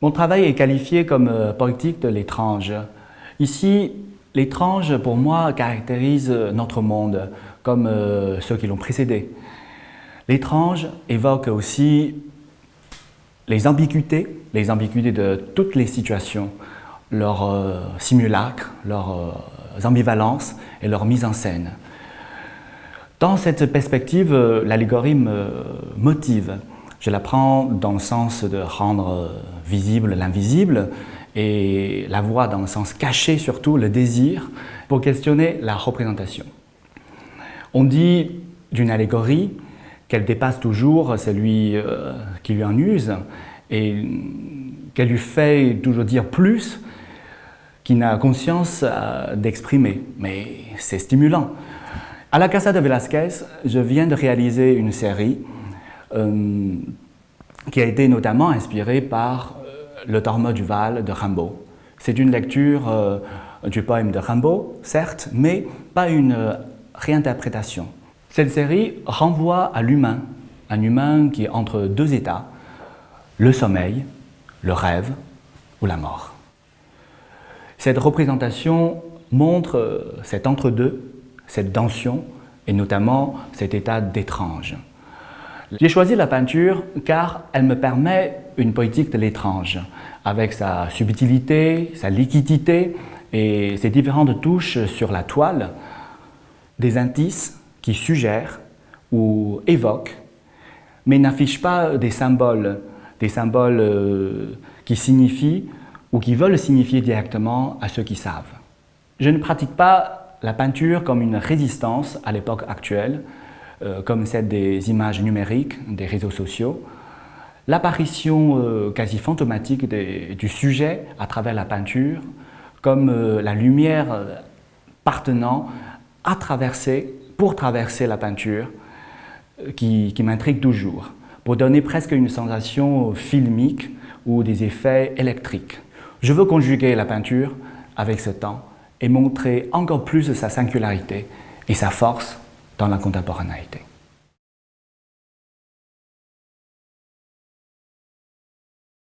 Mon travail est qualifié comme euh, politique de l'étrange. Ici, l'étrange, pour moi, caractérise notre monde, comme euh, ceux qui l'ont précédé. L'étrange évoque aussi les ambiguïtés, les ambiguïtés de toutes les situations, leurs euh, simulacres, leurs euh, ambivalences et leur mise en scène. Dans cette perspective, euh, l'allégorie me motive. Je la prends dans le sens de rendre visible l'invisible et la voix dans le sens caché surtout, le désir, pour questionner la représentation. On dit d'une allégorie qu'elle dépasse toujours celui qui lui en use et qu'elle lui fait toujours dire plus qui n'a conscience euh, d'exprimer, mais c'est stimulant. À la Casa de Velázquez, je viens de réaliser une série euh, qui a été notamment inspirée par euh, Le Dormeur du Val de Rimbaud. C'est une lecture du poème de Rimbaud, certes, mais pas une réinterprétation. Cette série renvoie à l'humain, un humain qui est entre deux états, le sommeil, le rêve ou la mort. Cette représentation montre euh, cet entre-deux, cette tension et notamment cet état d'étrange. J'ai choisi la peinture car elle me permet une poétique de l'étrange, avec sa subtilité, sa liquidité et ses différentes touches sur la toile, des indices qui suggèrent ou évoquent, mais n'affichent pas des symboles, des symboles euh, qui signifient ou qui veulent signifier directement à ceux qui savent. Je ne pratique pas la peinture comme une résistance à l'époque actuelle, comme celle des images numériques, des réseaux sociaux. L'apparition euh, quasi fantomatique du sujet à travers la peinture, comme euh, la lumière partenant à traverser, pour traverser la peinture, qui m'intrigue toujours, pour donner presque une sensation filmique ou des effets électriques. Je veux conjuguer la peinture avec ce temps et montrer encore plus sa singularité et sa force dans la contemporanéité.